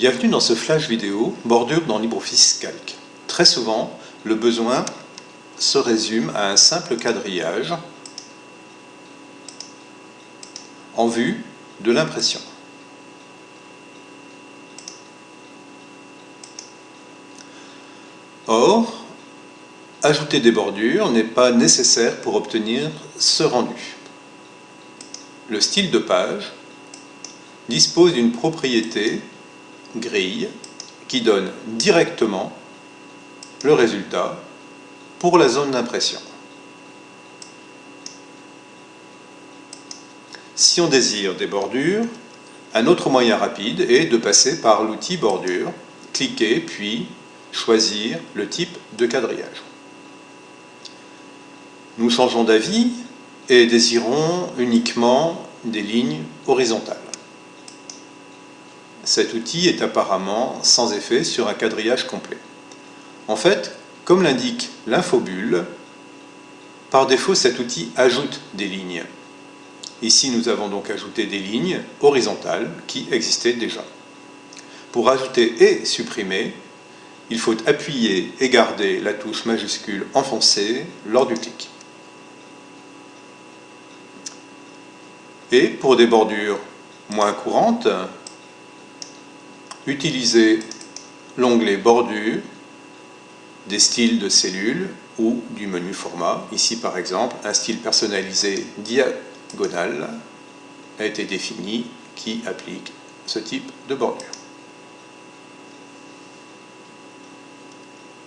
Bienvenue dans ce flash vidéo bordure dans LibreOffice Calc. Très souvent, le besoin se résume à un simple quadrillage en vue de l'impression. Or, ajouter des bordures n'est pas nécessaire pour obtenir ce rendu. Le style de page dispose d'une propriété grille qui donne directement le résultat pour la zone d'impression. Si on désire des bordures, un autre moyen rapide est de passer par l'outil bordure, cliquer puis choisir le type de quadrillage. Nous changeons d'avis et désirons uniquement des lignes horizontales. Cet outil est apparemment sans effet sur un quadrillage complet. En fait, comme l'indique l'infobulle, par défaut cet outil ajoute des lignes. Ici nous avons donc ajouté des lignes horizontales qui existaient déjà. Pour ajouter et supprimer, il faut appuyer et garder la touche majuscule enfoncée lors du clic. Et pour des bordures moins courantes, utilisez l'onglet bordure des styles de cellules ou du menu format. Ici par exemple, un style personnalisé diagonal a été défini qui applique ce type de bordure.